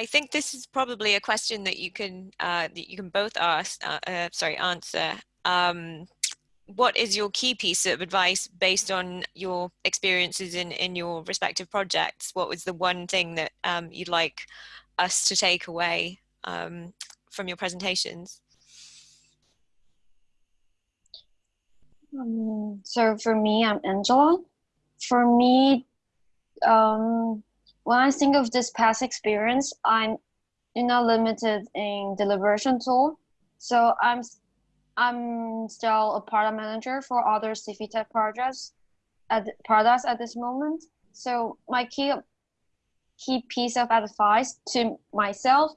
I think this is probably a question that you can uh, that you can both ask. Uh, uh, sorry, answer. Um, what is your key piece of advice based on your experiences in in your respective projects? What was the one thing that um, you'd like us to take away um, from your presentations? Um, so for me, I'm Angela. For me, um, when I think of this past experience, I'm you know limited in deliberation tool. So I'm I'm still a product manager for other CiviTech projects at products at this moment. So my key key piece of advice to myself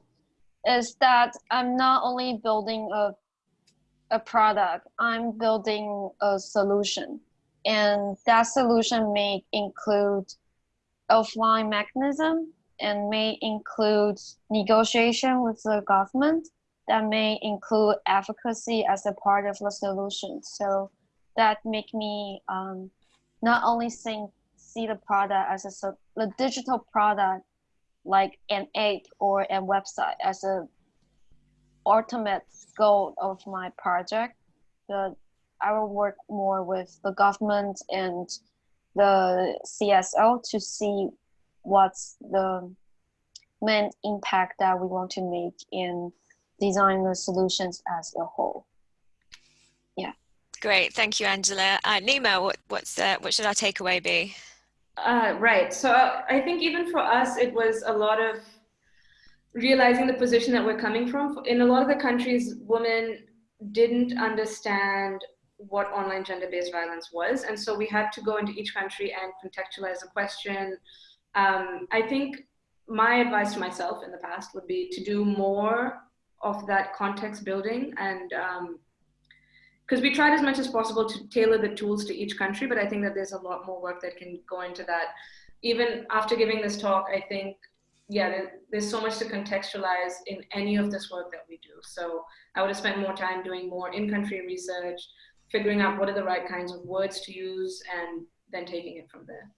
is that I'm not only building a a product, I'm building a solution. And that solution may include offline mechanism and may include negotiation with the government that may include advocacy as a part of the solution. So that make me um, not only think, see the product as a the digital product like an app or a website as a ultimate goal of my project. The, I will work more with the government and the CSO to see what's the main impact that we want to make in designing the solutions as a whole. Yeah. Great, thank you, Angela. Uh, Nima, what, what's uh, what should our takeaway be? Uh, right. So I think even for us, it was a lot of realizing the position that we're coming from. In a lot of the countries, women didn't understand what online gender-based violence was. And so we had to go into each country and contextualize the question. Um, I think my advice to myself in the past would be to do more of that context building and because um, we tried as much as possible to tailor the tools to each country, but I think that there's a lot more work that can go into that. Even after giving this talk, I think yeah, there, there's so much to contextualize in any of this work that we do. So I would have spent more time doing more in-country research, figuring out what are the right kinds of words to use, and then taking it from there.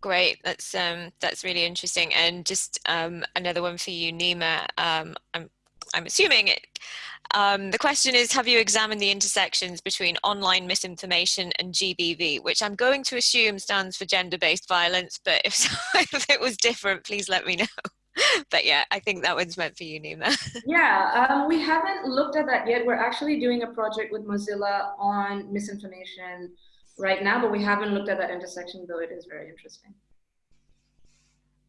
Great, that's um, that's really interesting. And just um, another one for you, Nima. Um, I'm I'm assuming it. Um, the question is, have you examined the intersections between online misinformation and GBV, which I'm going to assume stands for gender-based violence, but if, so, if it was different, please let me know. but yeah, I think that one's meant for you, Nima. yeah, um, we haven't looked at that yet. We're actually doing a project with Mozilla on misinformation right now, but we haven't looked at that intersection, though it is very interesting.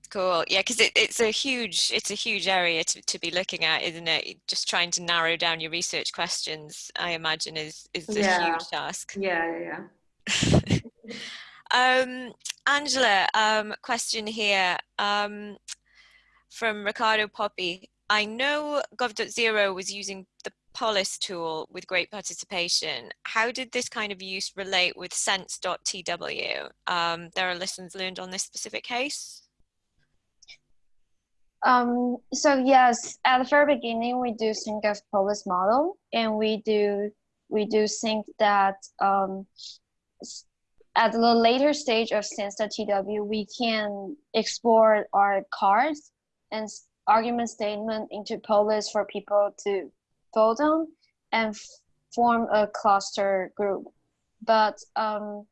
Cool. Yeah, because it, it's a huge it's a huge area to, to be looking at, isn't it? Just trying to narrow down your research questions, I imagine, is is a yeah. huge task. Yeah, yeah. um, Angela, um, question here um, from Ricardo Poppi. I know g0v was using the Polis tool with great participation. How did this kind of use relate with sense.tw? Um, there are lessons learned on this specific case? Um, so yes, at the very beginning, we do think of Polis model, and we do we do think that um, at the later stage of Sense.tw, we can export our cards and argument statement into Polis for people to vote on and form a cluster group. But um,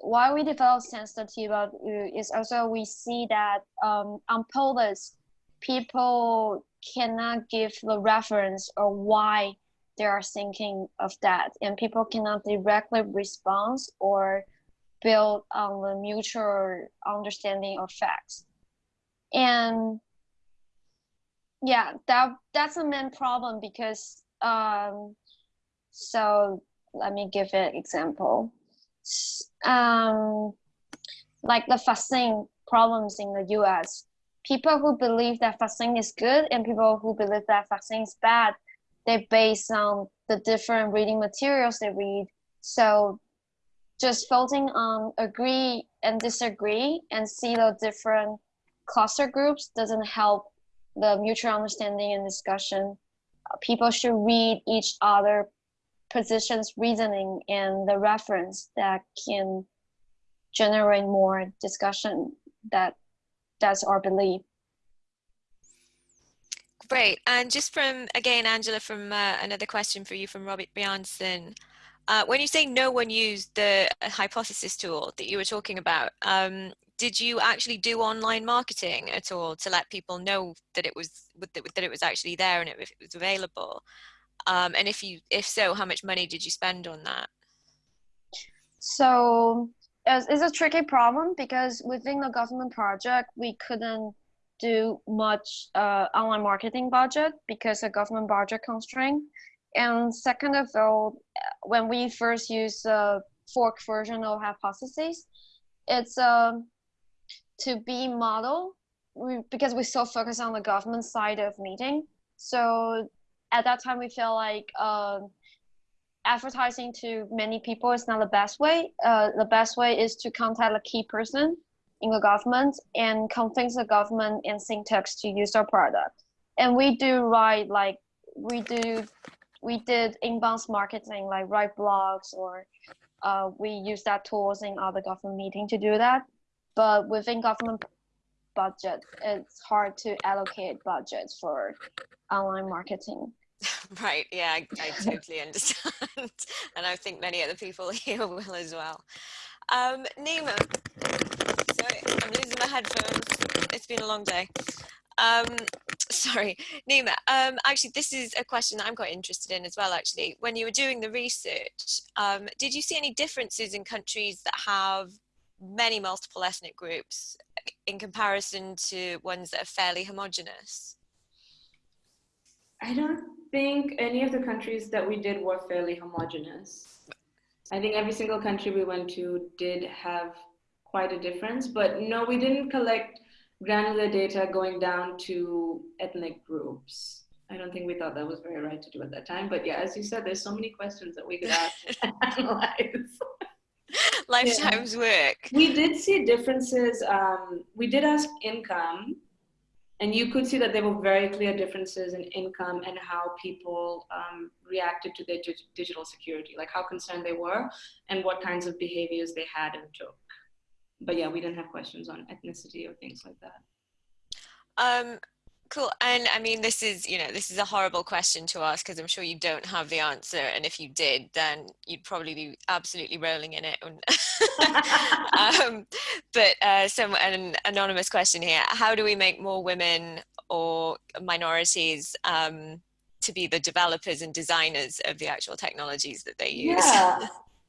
why we develop Sense.tw is also we see that um, on Polis, people cannot give the reference or why they are thinking of that and people cannot directly respond or build on the mutual understanding of facts and yeah that that's the main problem because um so let me give an example um like the vaccine problems in the us people who believe that vaccine is good and people who believe that vaccine is bad, they base on the different reading materials they read. So just voting on agree and disagree and see the different cluster groups doesn't help the mutual understanding and discussion. People should read each other positions reasoning and the reference that can generate more discussion that that's our belief. Great. And just from, again, Angela, from uh, another question for you from Robert Bjarnason. Uh, when you say no one used the uh, hypothesis tool that you were talking about, um, did you actually do online marketing at all to let people know that it was that it was actually there and it, was available? Um, and if you, if so, how much money did you spend on that? So it's a tricky problem because within the government project, we couldn't do much uh, online marketing budget because of government budget constraint. And second of all, when we first use the fork version of hypothesis, it's a um, to be model we, because we so focused on the government side of meeting. So at that time, we feel like uh, advertising to many people is not the best way. Uh, the best way is to contact a key person in the government and convince the government and tanks to use our product. And we do write like we do we did inbound marketing like write blogs or uh, we use that tools in other government meeting to do that but within government budget, it's hard to allocate budgets for online marketing. Right, yeah, I, I totally understand. and I think many other people here will as well. Um, Nima, sorry, I'm losing my headphones. It's been a long day. Um, sorry, Nima, um, actually, this is a question that I'm quite interested in as well, actually. When you were doing the research, um, did you see any differences in countries that have many multiple ethnic groups in comparison to ones that are fairly homogenous? I don't think any of the countries that we did were fairly homogenous. I think every single country we went to did have quite a difference, but no, we didn't collect granular data going down to ethnic groups. I don't think we thought that was very right to do at that time. But yeah, as you said, there's so many questions that we could ask and analyze. lifetime's yeah. work. We did see differences. Um, we did ask income, and you could see that there were very clear differences in income and how people um, reacted to their digital security, like how concerned they were and what kinds of behaviors they had and took. But yeah, we didn't have questions on ethnicity or things like that. Um, Cool. And I mean, this is, you know, this is a horrible question to ask because I'm sure you don't have the answer. And if you did, then you'd probably be absolutely rolling in it. um, but uh, some an anonymous question here. How do we make more women or minorities um, to be the developers and designers of the actual technologies that they use? Yeah.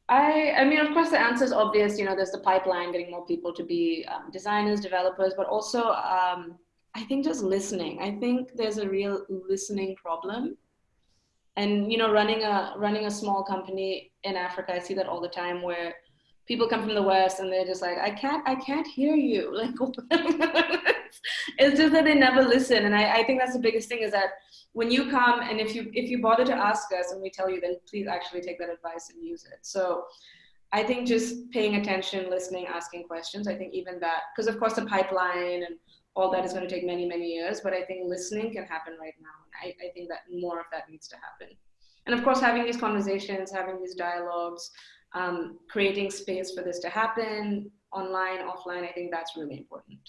I, I mean, of course, the answer is obvious. You know, there's the pipeline, getting more people to be um, designers, developers, but also um, I think just listening. I think there's a real listening problem. And you know, running a running a small company in Africa, I see that all the time where people come from the West and they're just like, I can't, I can't hear you. Like, it's just that they never listen. And I, I think that's the biggest thing is that when you come and if you if you bother to ask us and we tell you, then please actually take that advice and use it. So I think just paying attention, listening, asking questions. I think even that, because of course the pipeline and all that is going to take many, many years, but I think listening can happen right now. I, I think that more of that needs to happen. And of course, having these conversations, having these dialogues, um, creating space for this to happen online, offline, I think that's really important.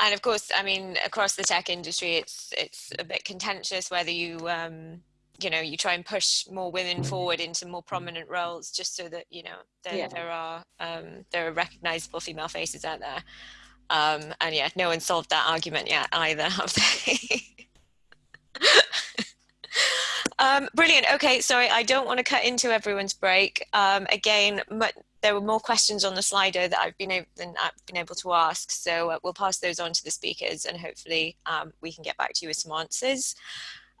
And of course, I mean, across the tech industry, it's it's a bit contentious whether you um, you know you try and push more women forward into more prominent roles, just so that you know there, yeah. there are um, there are recognizable female faces out there. Um, and yeah, no one solved that argument yet either, have they? um, brilliant. Okay, sorry, I don't want to cut into everyone's break. Um, again, there were more questions on the Slido that I've been able, than I've been able to ask, so uh, we'll pass those on to the speakers and hopefully um, we can get back to you with some answers.